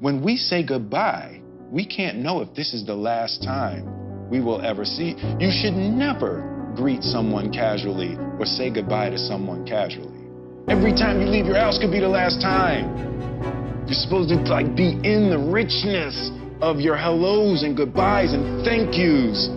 when we say goodbye, we can't know if this is the last time we will ever see. You should never greet someone casually or say goodbye to someone casually. Every time you leave your house could be the last time. You're supposed to like be in the richness of your hellos and goodbyes and thank yous